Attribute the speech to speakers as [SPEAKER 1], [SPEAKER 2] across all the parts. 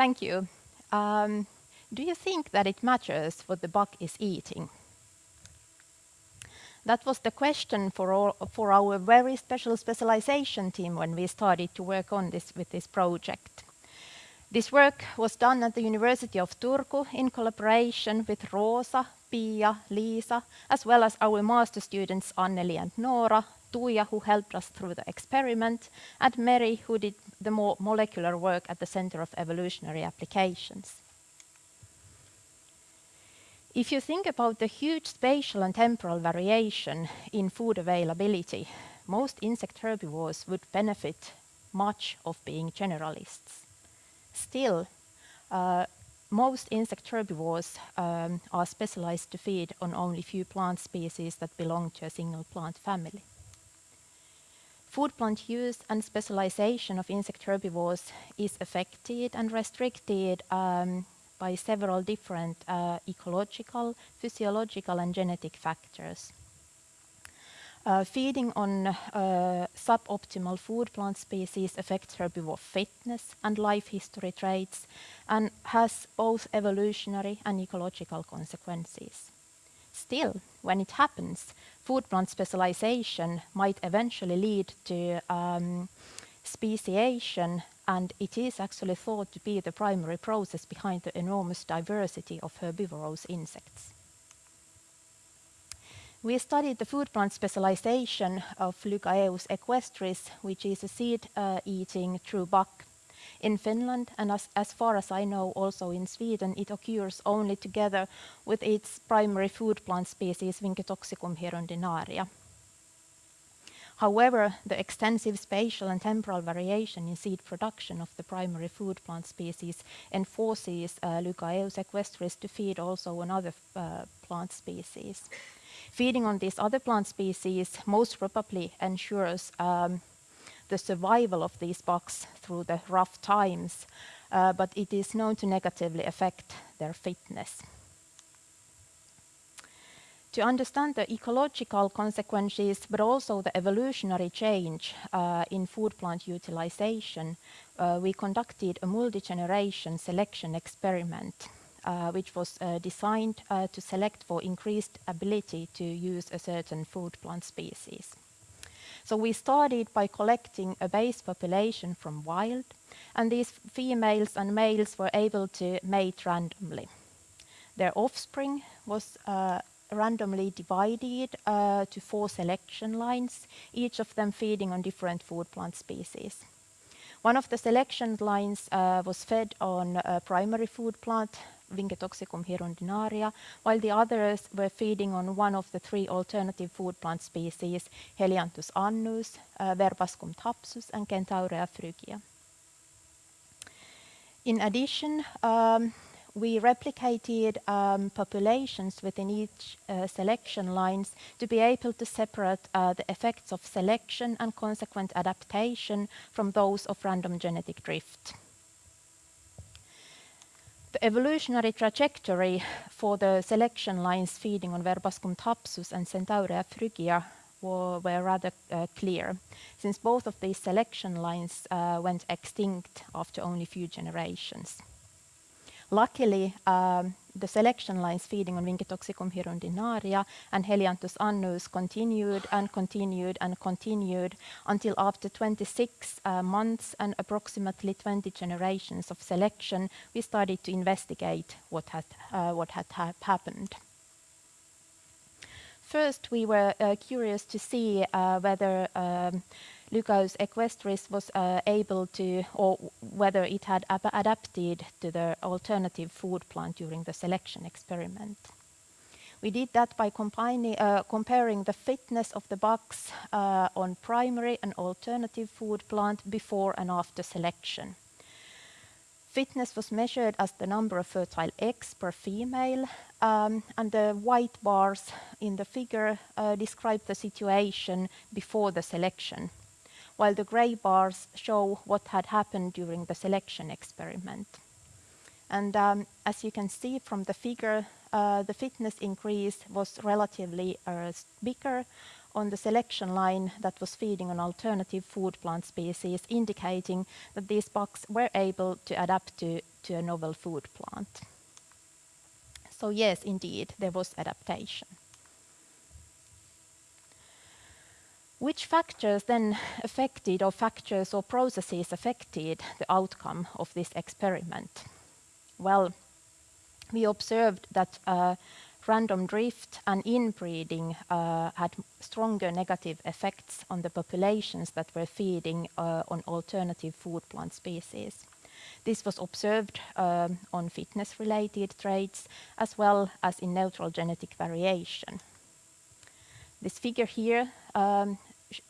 [SPEAKER 1] Thank you. Um, do you think that it matters what the bug is eating? That was the question for, all, for our very special specialization team when we started to work on this with this project. This work was done at the University of Turku in collaboration with Rosa, Pia, Lisa, as well as our master students Anneli and Nora, Tuija, who helped us through the experiment, and Mary, who did the more molecular work at the Center of Evolutionary Applications. If you think about the huge spatial and temporal variation in food availability, most insect herbivores would benefit much of being generalists. Still, uh, most insect herbivores um, are specialized to feed on only few plant species that belong to a single plant family. Food plant use and specialization of insect herbivores is affected and restricted um, by several different uh, ecological, physiological and genetic factors. Uh, feeding on uh, suboptimal food plant species affects herbivore fitness and life history traits and has both evolutionary and ecological consequences. Still, when it happens, food plant specialization might eventually lead to um, speciation and it is actually thought to be the primary process behind the enormous diversity of herbivorous insects. We studied the food plant specialization of Lygaeus equestris, which is a seed-eating uh, true bug in Finland, and as, as, far as I know, also in Sweden, it occurs only together with its primary food plant species, Vincetoxicum hirundinaria. However, the extensive spatial and temporal variation in seed production of the primary food plant species enforces uh, Lygaeus equestris to feed also on other uh, plant species. Feeding on these other plant species most probably ensures um, the survival of these bugs through the rough times, uh, but it is known to negatively affect their fitness. To understand the ecological consequences, but also the evolutionary change uh, in food plant utilization, uh, we conducted a multi-generation selection experiment uh, which was uh, designed uh, to select for increased ability to use a certain food plant species. So we started by collecting a base population from wild, and these females and males were able to mate randomly. Their offspring was uh, randomly divided uh, to four selection lines, each of them feeding on different food plant species. One of the selection lines uh, was fed on a primary food plant Vincetoxicum hirundinaria, while the others were feeding on one of the three alternative food plant species, Helianthus annuus, uh, Verbascum thapsus, and Centaurea phrygia. In addition, um, we replicated um, populations within each uh, selection lines to be able to separate uh, the effects of selection and consequent adaptation from those of random genetic drift. The evolutionary trajectory for the selection lines feeding on Verbascum thapsus and Centaurea phrygia were, were rather uh, clear, since both of these selection lines uh, went extinct after only a few generations. Luckily, um, the selection lines feeding on Vincetoxicum hirundinaria and Helianthus annuus continued and continued and continued until after 26 uh, months and approximately 20 generations of selection, we started to investigate what had, uh, what had ha happened. First, we were uh, curious to see uh, whether um, Lygaeus equestris was uh, able to, or whether it had adapted to the alternative food plant during the selection experiment. We did that by uh, comparing the fitness of the bugs uh, on primary and alternative food plant before and after selection. Fitness was measured as the number of fertile eggs per female, um, and the white bars in the figure uh, describe the situation before the selection while the grey bars show what had happened during the selection experiment. And um, as you can see from the figure, uh, the fitness increase was relatively uh, bigger on the selection line that was feeding on alternative food plant species, indicating that these bugs were able to adapt to to a novel food plant. So yes, indeed, there was adaptation. Which factors then affected, or factors or processes affected the outcome of this experiment? Well, we observed that uh, random drift and inbreeding uh, had stronger negative effects on the populations that were feeding uh, on alternative food plant species. This was observed um, on fitness-related traits as well as in neutral genetic variation. This figure here um,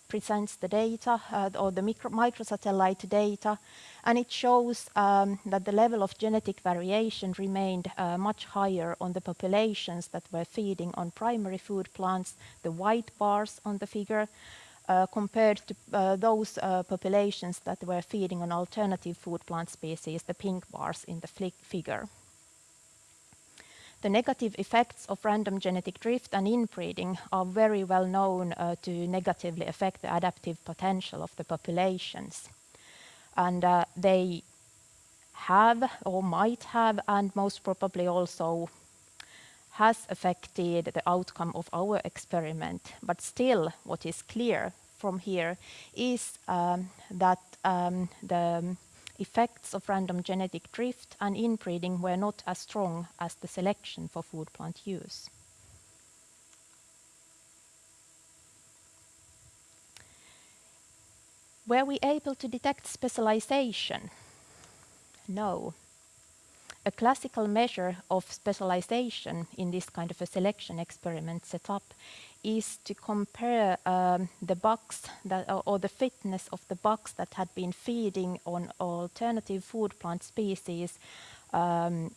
[SPEAKER 1] presents the data uh, or the micro microsatellite data and it shows um, that the level of genetic variation remained uh, much higher on the populations that were feeding on primary food plants, the white bars on the figure, uh, compared to uh, those uh, populations that were feeding on alternative food plant species, the pink bars in the figure. The negative effects of random genetic drift and inbreeding are very well known uh, to negatively affect the adaptive potential of the populations. And uh, they have or might have and most probably also has affected the outcome of our experiment. But still, what is clear from here is um, that um, the effects of random genetic drift and inbreeding were not as strong as the selection for food plant use. Were we able to detect specialization? No. A classical measure of specialization in this kind of a selection experiment setup is to compare um, the bucks that, or the fitness of the bucks that had been feeding on alternative food plant species um,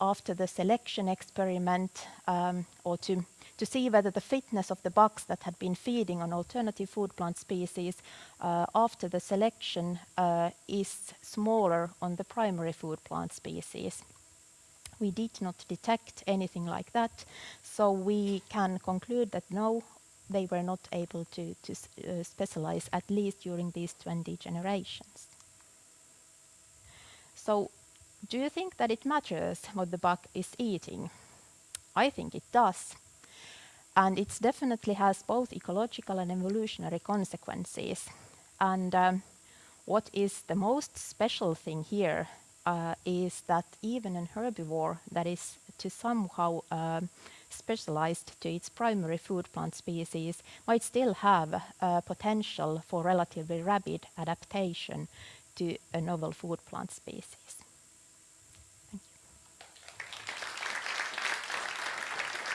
[SPEAKER 1] after the selection experiment um, or to, to see whether the fitness of the bucks that had been feeding on alternative food plant species uh, after the selection uh, is smaller on the primary food plant species. We did not detect anything like that, so we can conclude that no, they were not able to, to uh, specialize, at least during these 20 generations. So do you think that it matters what the buck is eating? I think it does. And it definitely has both ecological and evolutionary consequences. And um, what is the most special thing here uh, is that even an herbivore that is to somehow uh, specialized to its primary food plant species might still have uh, potential for relatively rapid adaptation to a novel food plant species.